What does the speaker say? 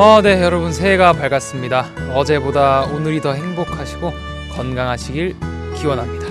어, 네, 여러분 새해가 밝았습니다. 어제보다 오늘이 더 행복하시고 건강하시길 기원합니다.